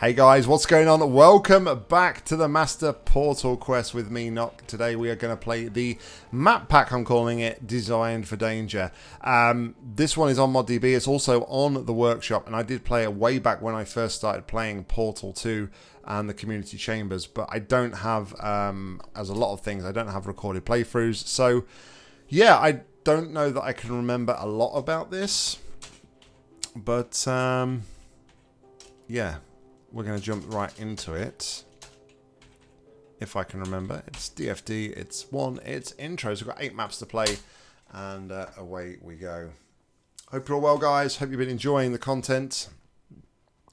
Hey guys, what's going on? Welcome back to the Master Portal Quest with me, Nock. Today we are going to play the map pack, I'm calling it, Designed for Danger. Um, this one is on ModDB, it's also on the workshop, and I did play it way back when I first started playing Portal 2 and the Community Chambers, but I don't have, um, as a lot of things, I don't have recorded playthroughs, so yeah, I don't know that I can remember a lot about this, but um, yeah we're going to jump right into it. If I can remember. It's DFD, it's one, it's intro. So we've got eight maps to play, and uh, away we go. Hope you're all well, guys. Hope you've been enjoying the content.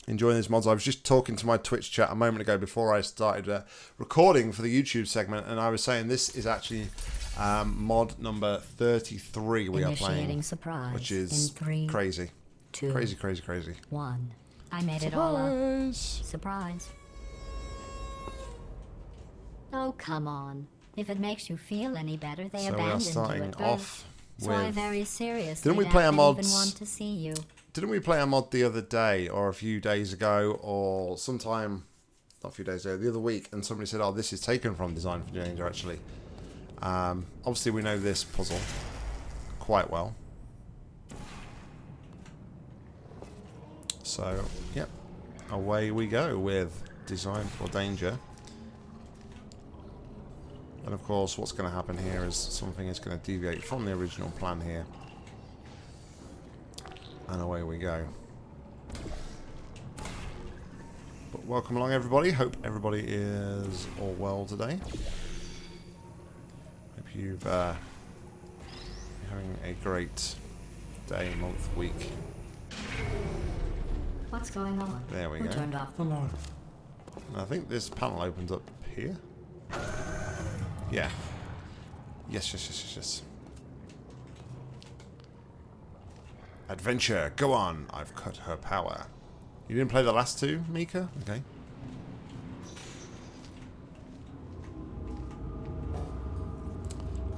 Enjoying these mods. I was just talking to my Twitch chat a moment ago before I started uh, recording for the YouTube segment, and I was saying this is actually um, mod number 33 we are playing, surprise which is three, crazy. Two, crazy, crazy, crazy. One. I made Surprise. it all up. Surprise. Oh, come on. If it makes you feel any better, they So we are abandoned you starting at birth. off so I with... very seriously Didn't we play our they mods- even want to see you. Didn't we play a mod the other day, or a few days ago, or sometime, not a few days ago, the other week, and somebody said, oh, this is taken from Design for Danger, actually. Um, obviously, we know this puzzle quite well. So, yep, away we go with Design for Danger. And of course, what's going to happen here is something is going to deviate from the original plan here. And away we go. But welcome along everybody. Hope everybody is all well today. Hope you've uh, having a great day, month, week. What's going on? There we Who go. turned off the light? And I think this panel opens up here. Yeah. Yes, yes, yes, yes, yes. Adventure, go on. I've cut her power. You didn't play the last two, Mika? Okay.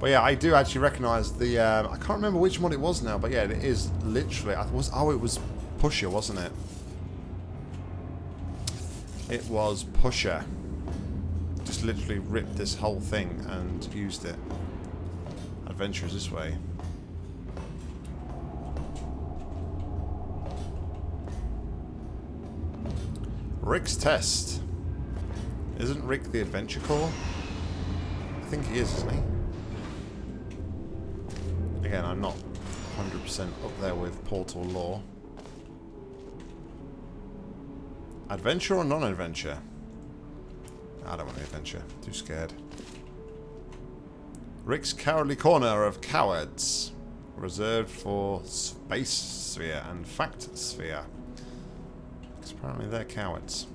But yeah, I do actually recognise the. Um, I can't remember which one it was now, but yeah, it is literally. I was. Oh, it was Pusher, wasn't it? It was Pusher. Just literally ripped this whole thing and used it. Adventures this way. Rick's test. Isn't Rick the adventure core? I think he is, isn't he? Again, I'm not 100% up there with Portal lore. Adventure or non-adventure? I don't want the adventure. Too scared. Rick's Cowardly Corner of Cowards. Reserved for Space Sphere and Fact Sphere. Because apparently they're cowards.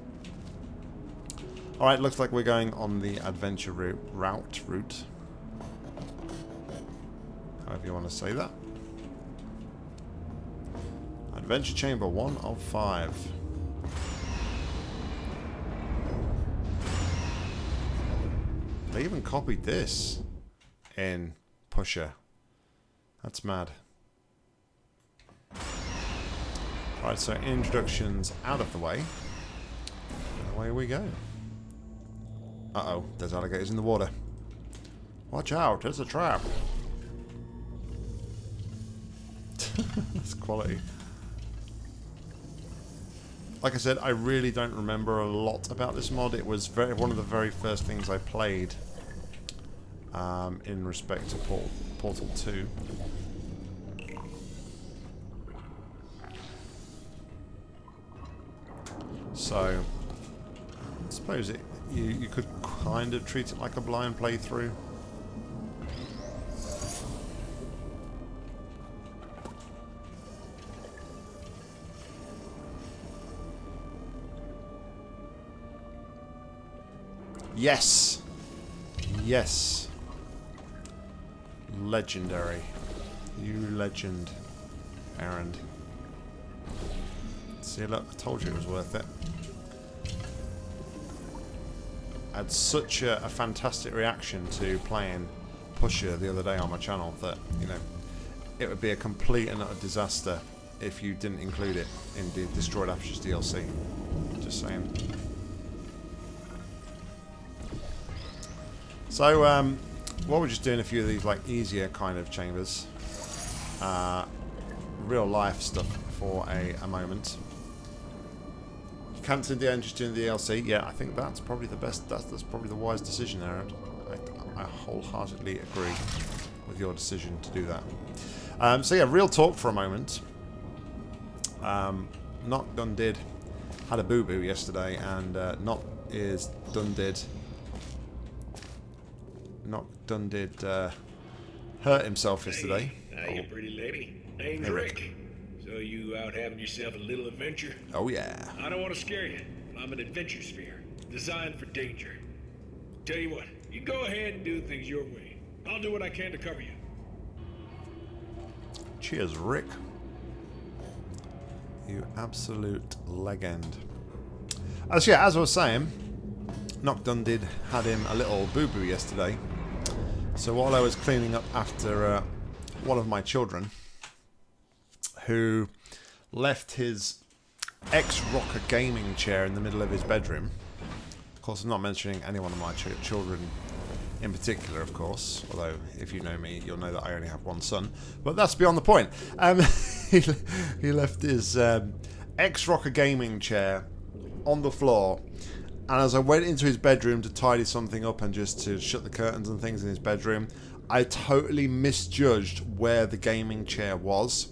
Alright, looks like we're going on the adventure route. Route. Route. However you want to say that. Adventure Chamber 1 of 5. They even copied this in Pusher. That's mad. Right, so introductions out of the way. And away we go. Uh-oh, there's alligators in the water. Watch out, it's a trap. That's quality. Like I said, I really don't remember a lot about this mod. It was very, one of the very first things I played um, in respect to Port Portal 2. So, I suppose it you, you could kind of treat it like a blind playthrough. Yes. Yes. Legendary. You legend, Aaron. See, look, I told you it was worth it. I had such a, a fantastic reaction to playing Pusher the other day on my channel that, you know, it would be a complete and utter disaster if you didn't include it in the Destroyed Apertures DLC. Just saying. So, um, what we're just doing a few of these like easier kind of chambers. Uh, real life stuff for a, a moment. Cancelling the just doing the DLC. Yeah, I think that's probably the best. That's, that's probably the wise decision, Aaron. I, I wholeheartedly agree with your decision to do that. Um, so yeah, real talk for a moment. Um, Not done did had a boo boo yesterday, and uh, Not is done did. Not done did uh, hurt himself yesterday. Hey, Oh. pretty lady. Name's Hey, Rick. Rick. So you out having yourself a little adventure? Oh yeah. I don't want to scare you. I'm an adventure sphere, designed for danger. Tell you what, you go ahead and do things your way. I'll do what I can to cover you. Cheers, Rick. You absolute legend. As yeah, as I was saying, Knockdon did had him a little boo boo yesterday. So while I was cleaning up after uh, one of my children, who left his X Rocker gaming chair in the middle of his bedroom. Of course, I'm not mentioning any one of my ch- children in particular, of course. Although, if you know me, you'll know that I only have one son. But that's beyond the point. Um, he, he left his um, X Rocker gaming chair on the floor. And as I went into his bedroom to tidy something up and just to shut the curtains and things in his bedroom, I totally misjudged where the gaming chair was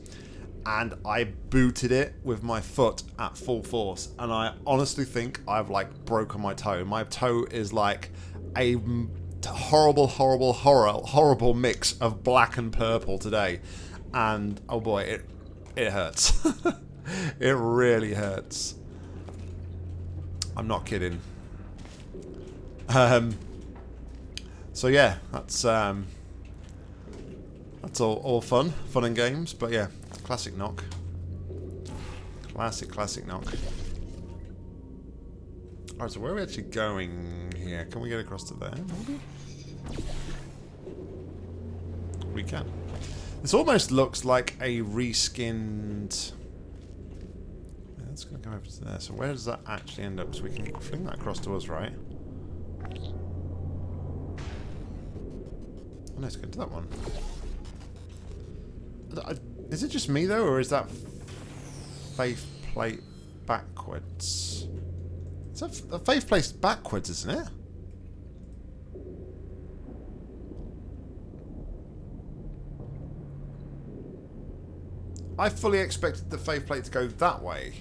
and I booted it with my foot at full force. And I honestly think I've like broken my toe. My toe is like a horrible, horrible, horror, horrible mix of black and purple today. And oh boy, it it hurts. it really hurts. I'm not kidding. Um. So yeah, that's um. That's all, all fun, fun and games, but yeah, classic Nock. Classic, classic Nock. Alright, so where are we actually going here? Can we get across to there, maybe? We can. This almost looks like a reskinned... That's going to go over to there. So where does that actually end up? So we can fling that across to us, right? Oh, no, it's going to that one. Is it just me though, or is that faith plate backwards? That f- the faith plate's backwards, isn't it? I fully expected the faith plate to go that way.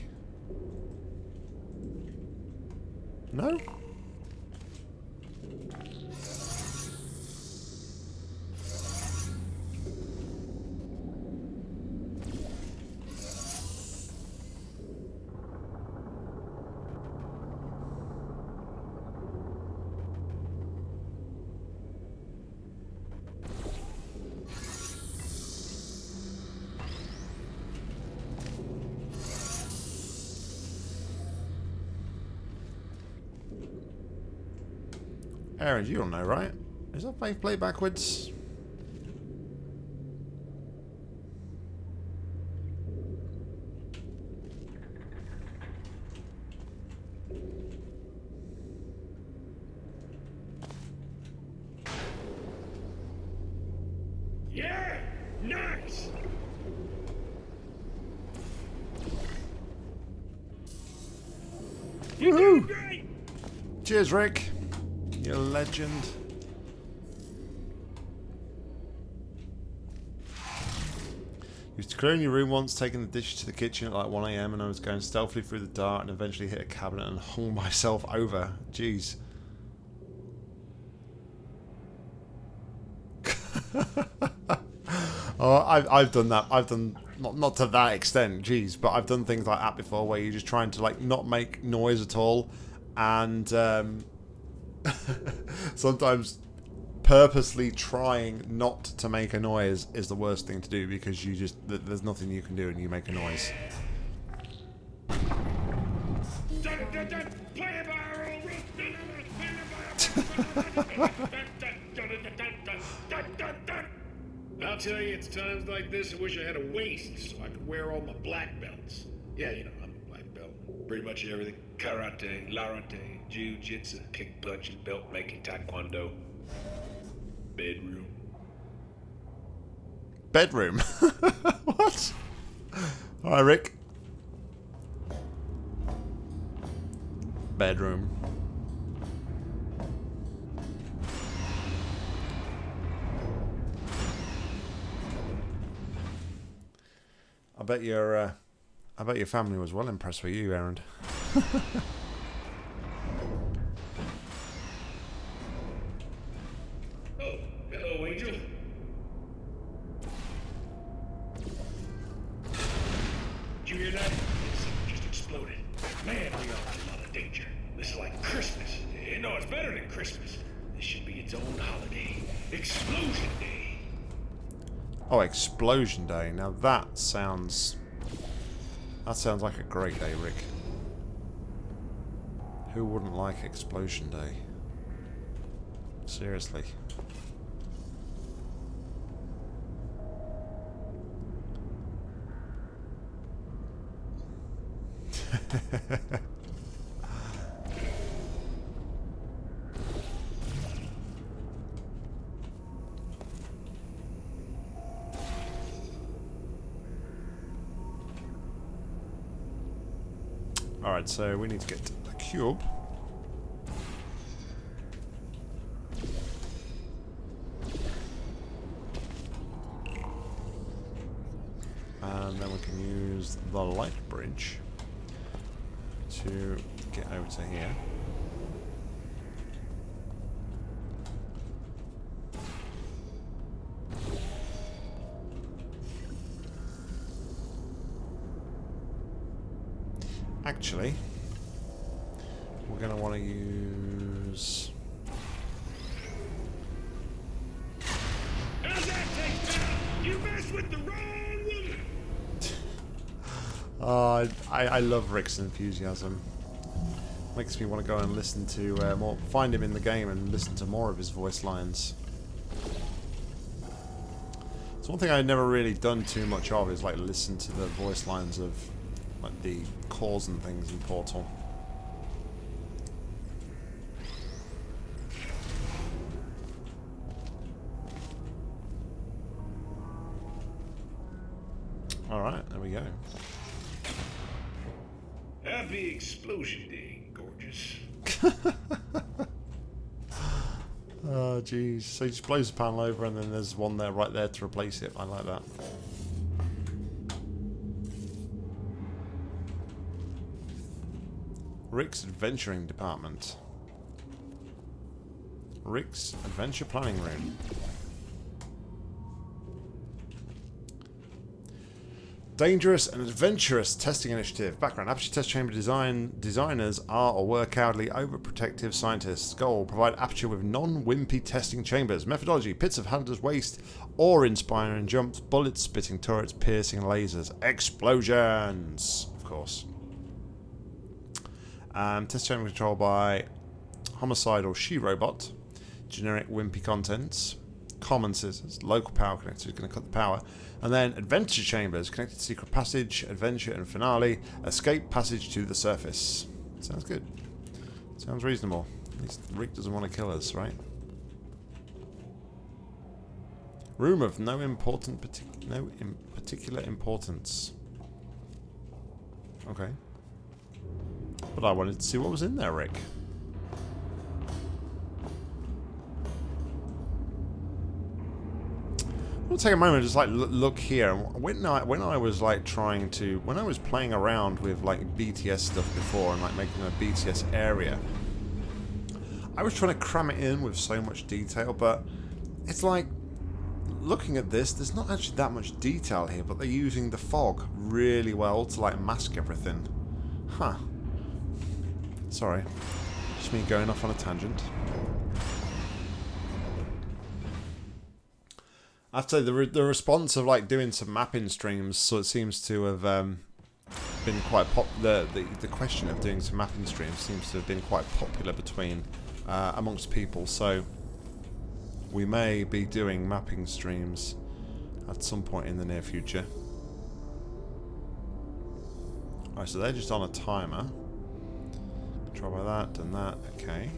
No? Aaron, you don't know, right? Is that faith plate backwards? Yeah! Nice! You doing! Cheers, Rick. You legend. Used to clearing your room once, taking the dishes to the kitchen at like 1am, and I was going stealthily through the dark and eventually hit a cabinet and hung myself over. Jeez. oh, I've, I've done that. I've done not not to that extent, jeez, but I've done things like that before, where you're just trying to like not make noise at all, and um, sometimes purposely trying not to make a noise is the worst thing to do because you just there's nothing you can do and you make a noise. I'll tell you, it's times like this I wish I had a waist so I could wear all my black belts. Yeah, you know, I'm a black belt. Pretty much everything. Karate, Larate, Jiu-Jitsu, kick punching, belt making, taekwondo. Bedroom. Bedroom. what? Hi, Rick. Bedroom. I bet your, uh, I bet your family was well impressed with you, Aaron. Oh, hello, Angel. Did you hear that? Something just exploded. Man, we are in a lot of danger. This is like Christmas. No, it's better than Christmas. This should be its own holiday. Explosion Day. Oh, Explosion Day. Now that sounds... That sounds like a great day, Rick. Who wouldn't like Explosion Day? Seriously. Alright, so we need to get cube. And then we can use the light bridge to get over to here. Actually, going to want to use... How's that taste now? You messed with the wrong woman. Uh, I, I love Rick's enthusiasm. Makes me want to go and listen to uh, more, find him in the game and listen to more of his voice lines. It's one thing I've never really done too much of is like listen to the voice lines of like the calls and things in Portal. Explosion Day, gorgeous. Oh, jeez. So he just blows the panel over and then there's one there right there to replace it. I like that. Rick's Adventuring Department. Rick's Adventure Planning Room. Dangerous and adventurous testing initiative. Background: Aperture test chamber design designers are or were cowardly, overprotective scientists. Goal: provide Aperture with non-wimpy testing chambers. Methodology: pits of hazardous waste, awe-inspiring jumps, bullet-spitting turrets, piercing lasers, explosions. Of course. Um, test chamber controlled by homicidal she-robot. Generic wimpy contents. Common scissors. Local power connector is going to cut the power. And then adventure chambers. Connected to secret passage, adventure and finale. Escape passage to the surface. Sounds good. Sounds reasonable. At least Rick doesn't want to kill us, right? Room of no important partic no in particular importance. Okay. But I wanted to see what was in there, Rick. We'll take a moment just like look here. When I when I was like trying to when I was playing around with like BTS stuff before and like making a BTS area, I was trying to cram it in with so much detail, but it's like looking at this, there's not actually that much detail here, but they're using the fog really well to like mask everything. Huh. Sorry. Just me going off on a tangent. I have to say, the, re the response of like doing some mapping streams, so it seems to have um, been quite pop. The, the the question of doing some mapping streams seems to have been quite popular between uh, amongst people. So we may be doing mapping streams at some point in the near future. Alright, so they're just on a timer. Try by that, done that. Okay.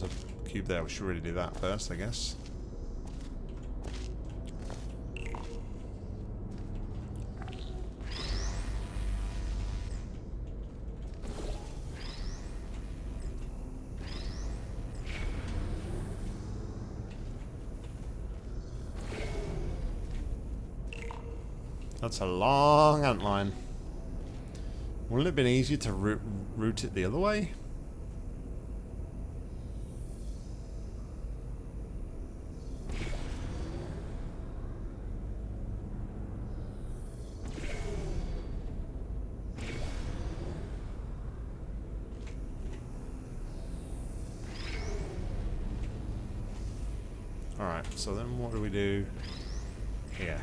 There's a cube there. We should really do that first, I guess. That's a long antline. Wouldn't it have been easier to route, route it the other way? Alright, so then what do we do here?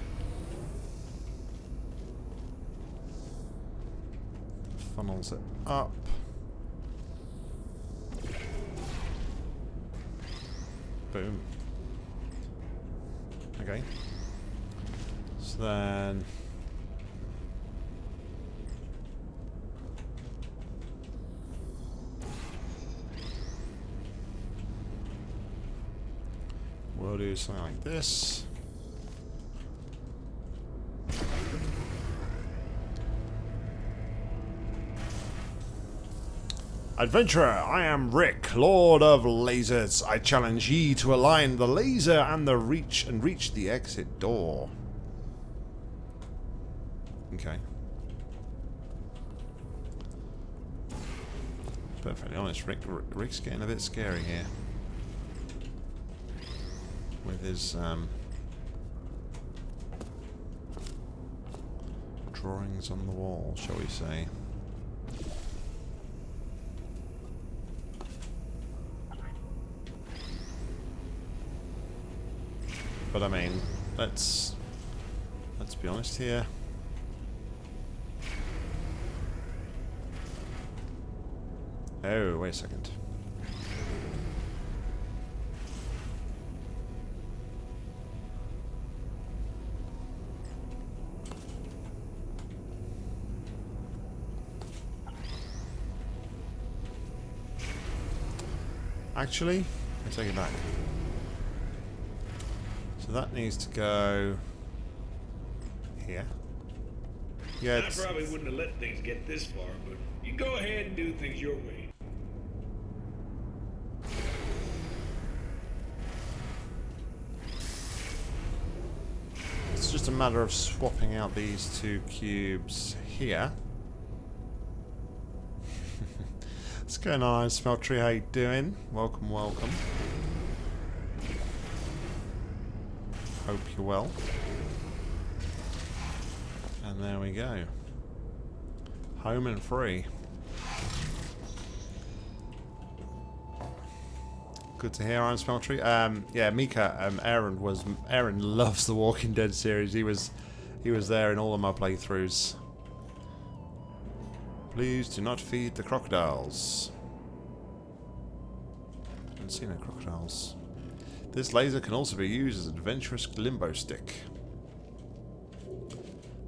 Funnels it up. Boom. Okay. So then... We'll do something like this. Adventurer, I am Rick, Lord of Lasers. I challenge ye to align the laser and the reach and reach the exit door. Okay. Perfectly honest, Rick, Rick's getting a bit scary here. With his um, drawings on the wall, shall we say. But I mean, let's let's be honest here. Oh, wait a second. Actually, I take it back. So that needs to go here. Yeah, I probably wouldn't have let things get this far, but you go ahead and do things your way. it's just a matter of swapping out these two cubes here. What's going on, Smeltery? How you doing? Welcome, welcome. Hope you're well. And there we go. Home and free. Good to hear, Iron Smeltery. Um, yeah, Mika, um, Aaron was Aaron loves the Walking Dead series. He was he was there in all of my playthroughs. Please do not feed the crocodiles. I haven't seen no crocodiles. This laser can also be used as an adventurous limbo stick.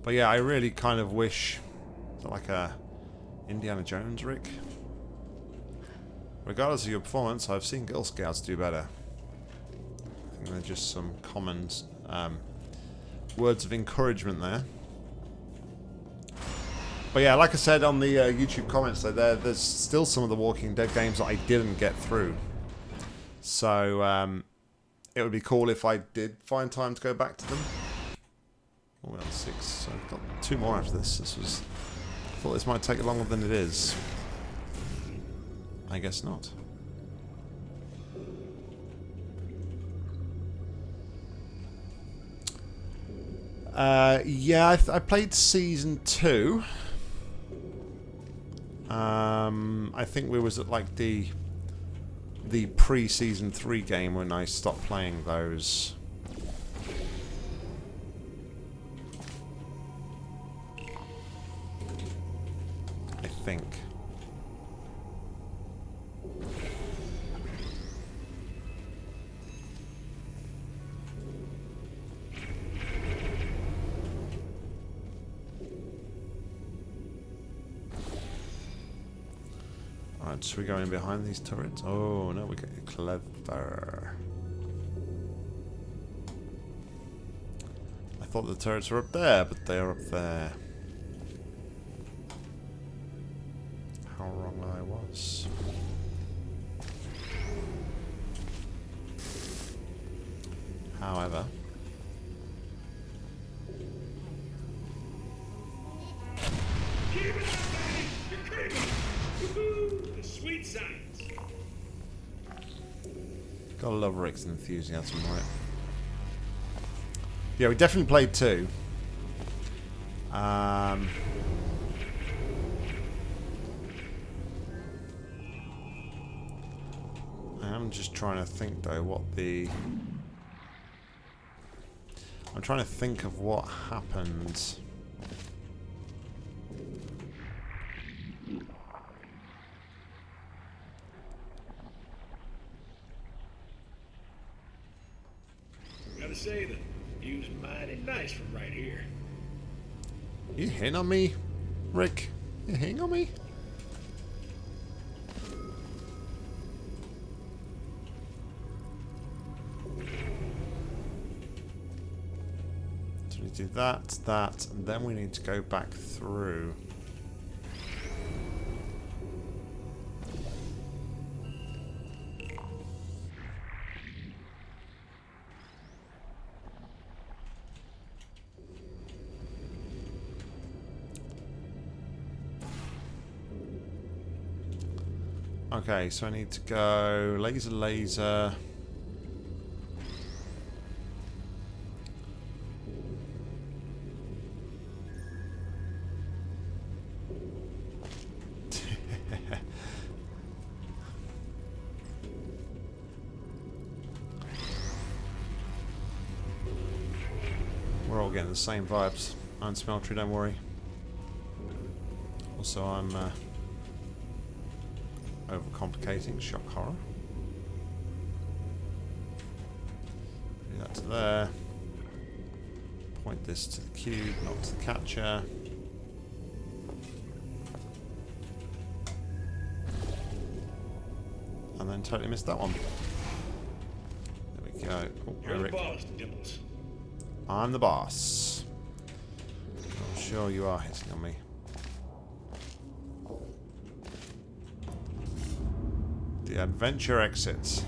But yeah, I really kind of wish like a Indiana Jones Rick. Regardless of your performance, I've seen Girl Scouts do better. I think they're just some common um, words of encouragement there. But yeah, like I said on the uh, YouTube comments, though, there, there's still some of the Walking Dead games that I didn't get through. So um, it would be cool if I did find time to go back to them. Oh, we're on six, so I've got two more after this. This was... I thought this might take longer than it is. I guess not. Uh, yeah, I, I, played season two. Um, I think we was at like the the pre-season three game when I stopped playing those. Should we go in behind these turrets? Oh, no, we get clever. I thought the turrets were up there, but they are up there. How wrong I was. However, love Rick's enthusiasm, right? Yeah, we definitely played two. Um, I am just trying to think though what the. I'm trying to think of what happened. Hitting on me, Rick? You hitting on me? So we do that, that, and then we need to go back through. Okay, so I need to go laser, laser. We're all getting the same vibes. I'm Smeltery, don't worry. Also, I'm uh, overcomplicating shock horror. Do that to there. Point this to the cube, not to the catcher. And then totally missed that one. There we go. Oh, You're the boss. I'm the boss. I'm sure you are hitting on me. The adventure exits.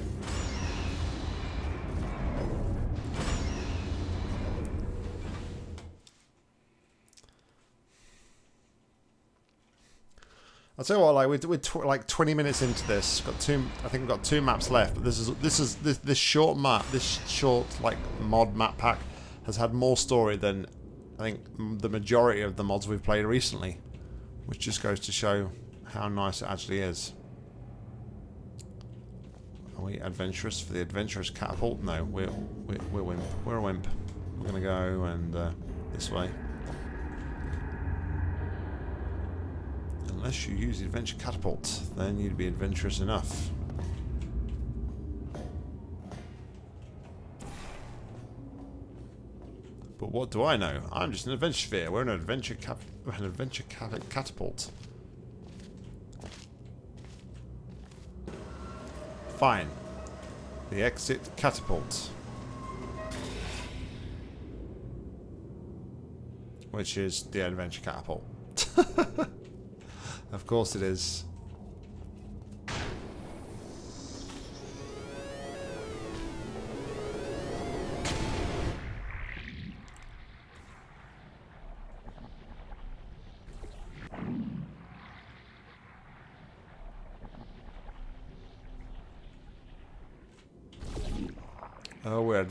I'll tell you what, like we're, we're tw like 20 minutes into this. Got two, I think we've got two maps left. But this is this is this, this short map, this short like mod map pack has had more story than I think the majority of the mods we've played recently, which just goes to show how nice it actually is. Are we adventurous for the adventurous catapult? No, we're we're, we're wimp. We're a wimp. We're gonna go and uh, this way. Unless you use the adventure catapult, then you'd be adventurous enough. But what do I know? I'm just an adventure sphere. We're an adventure cap an adventure cat catapult. Fine. The exit catapult. Which is the adventure catapult. of course it is.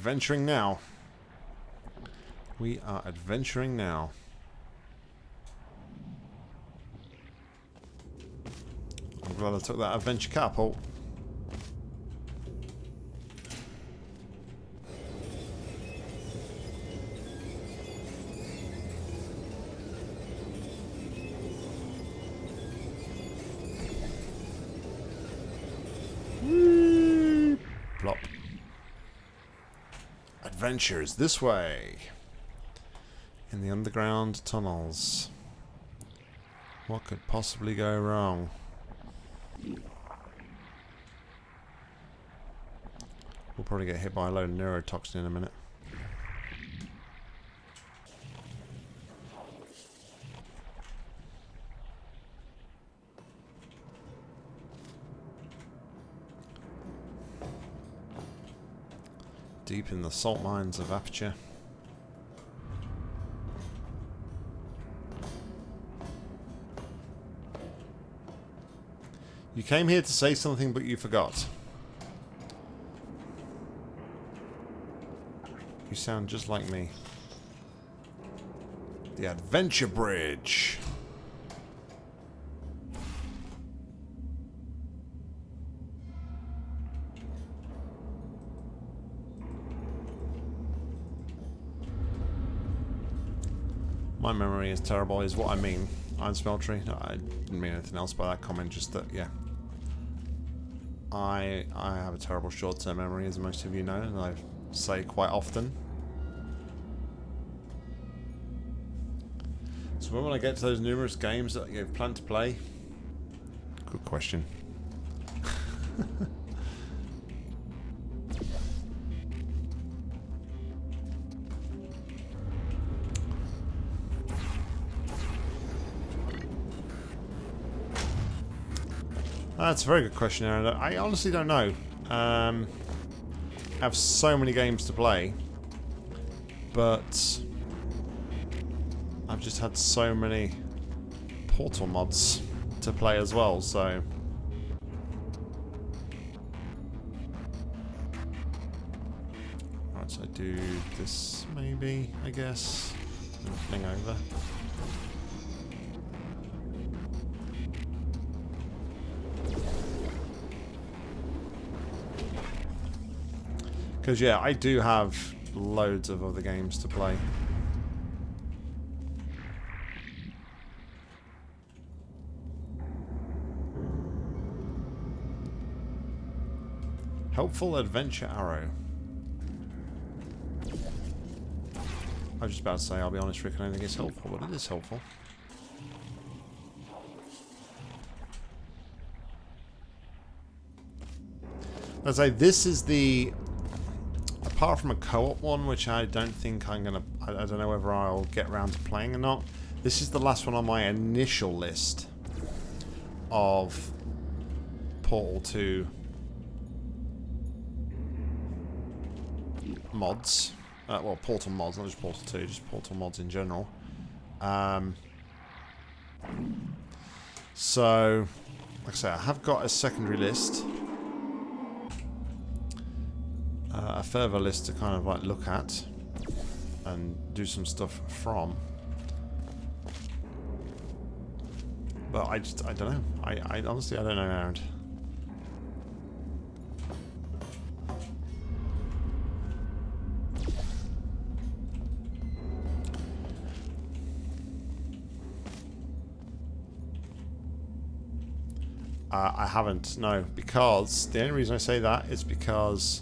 Adventuring now. We are adventuring now. I'm glad I took that adventure catapult. Adventures this way. In the underground tunnels. What could possibly go wrong? We'll probably get hit by a load of neurotoxin in a minute. Deep in the salt mines of Aperture. You came here to say something, but you forgot. You sound just like me. The Adventure Bridge. My memory is terrible, is what I mean. Iron Smeltery. No, I didn't mean anything else by that comment, just that, yeah. I I have a terrible short-term memory, as most of you know, and I say quite often. So when will I get to those numerous games that you plan to play? Good question. That's a very good question, Aaron. I honestly don't know. Um, I have so many games to play, but I've just had so many Portal mods to play as well, so... Right, so I do this maybe, I guess. Fling over. Because, yeah, I do have loads of other games to play. Helpful Adventure Arrow. I was just about to say, I'll be honest, Rick, I don't think it's helpful, but it is helpful. I say this is the apart from a co-op one, which I don't think I'm gonna. I, I don't know whether I'll get around to playing or not. This is the last one on my initial list of Portal 2 mods. Uh, well, Portal mods, not just Portal 2, just Portal mods in general. Um, so, like I say, I have got a secondary list. Uh, a further list to kind of like look at and do some stuff from. But I just, I don't know. I, I honestly, I don't know, Aaron. Uh, I haven't, no, because the only reason I say that is because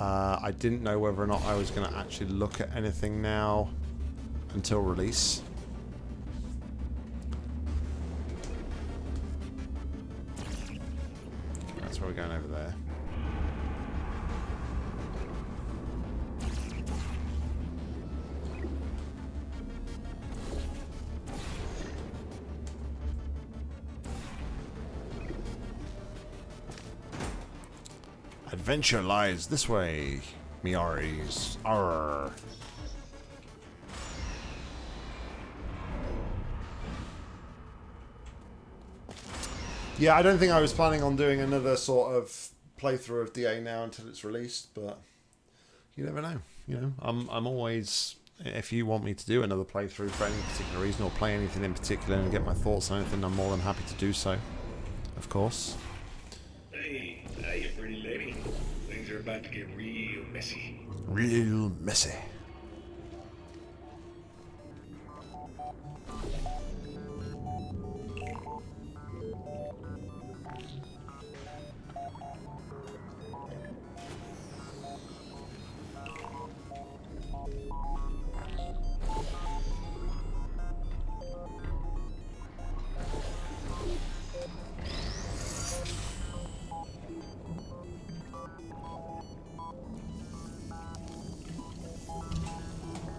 uh, I didn't know whether or not I was going to actually look at anything now until release. Adventure lies this way, Miaris. Arr. Yeah, I don't think I was planning on doing another sort of playthrough of DA now until it's released, but you never know. You know, I'm I'm always if you want me to do another playthrough for any particular reason or play anything in particular and get my thoughts on anything, I'm more than happy to do so. Of course. Hey, hiya, pretty lady. Things are about to get real messy. Real messy.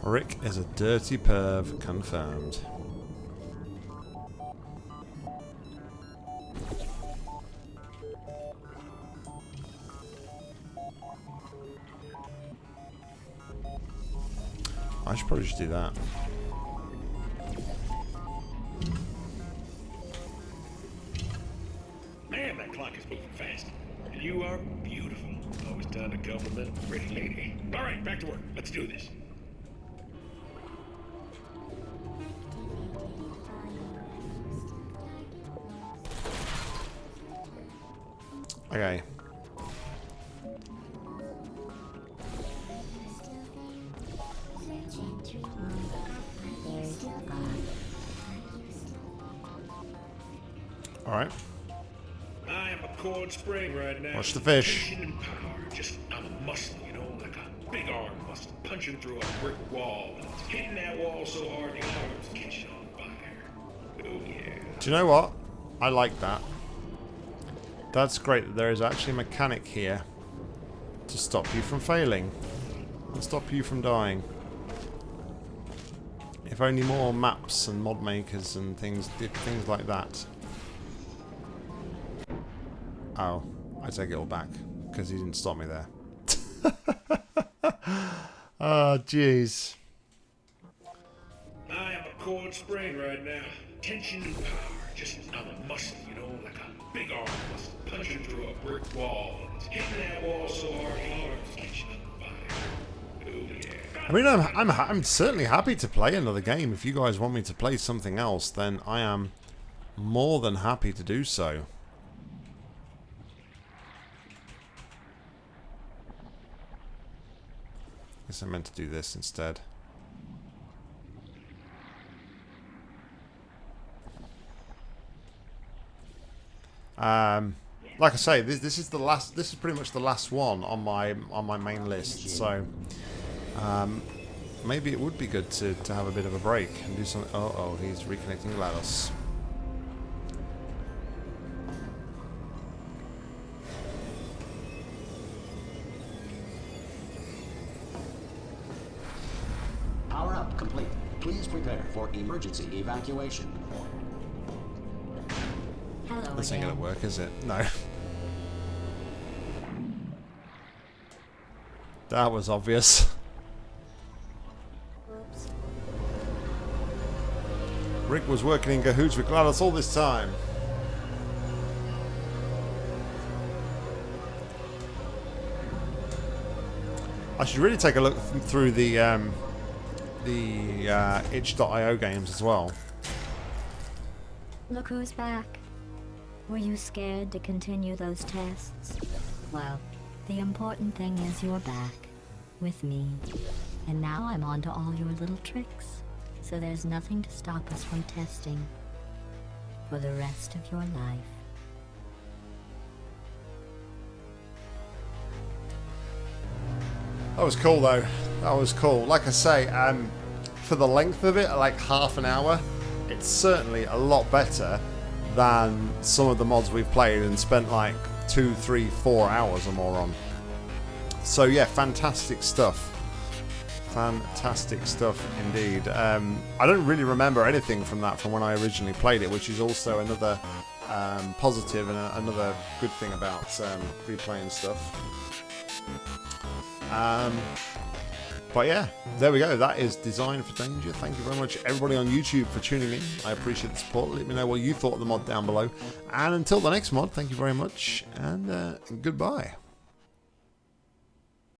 Rick is a dirty perv, confirmed. I should probably just do that. Fish. And power. Just, a muscle, you know, like a big arm muscle punching through a brick wall. Hitting that wall so hard the arm's catching on fire. Oh, yeah. Do you know what? I like that. That's great that there is actually a mechanic here to stop you from failing. And stop you from dying. If only more maps and mod makers and things did things like that. Oh, I take it all back because he didn't stop me there. oh, jeez. I am a cold spring right now. Tension and power. Just, I'm a muscle, you know, like a big arm muscle punching through a brick wall. And it's hitting that wall so hard the arm's catching on fire. Oh, yeah. I mean, I'm, I'm, I'm certainly happy to play another game. If you guys want me to play something else, then I am more than happy to do so. Guess I meant to do this instead. Um, like I say, this this is the last. This is pretty much the last one on my on my main list. So, um, maybe it would be good to to have a bit of a break and do something. Oh, oh, he's reconnecting GLaDOS. Emergency evacuation. Hello This ain't gonna work, is it? No. That was obvious. Rick was working in cahoots with GLaDOS all this time. I should really take a look th- through the um, the uh, itch.io games as well. Look who's back. Were you scared to continue those tests? Well, the important thing is you're back. With me. And now I'm on to all your little tricks. So there's nothing to stop us from testing. For the rest of your life. That was cool though. That was cool. Like I say, um, for the length of it, like half an hour, it's certainly a lot better than some of the mods we've played and spent like two, three, four hours or more on. So yeah, fantastic stuff. Fantastic stuff indeed. Um, I don't really remember anything from that from when I originally played it, which is also another um, positive and a, another good thing about um, replaying stuff. But yeah, there we go. That is Design for Danger. Thank you very much, everybody on YouTube, for tuning in. I appreciate the support. Let me know what you thought of the mod down below. And until the next mod, thank you very much, and uh, goodbye.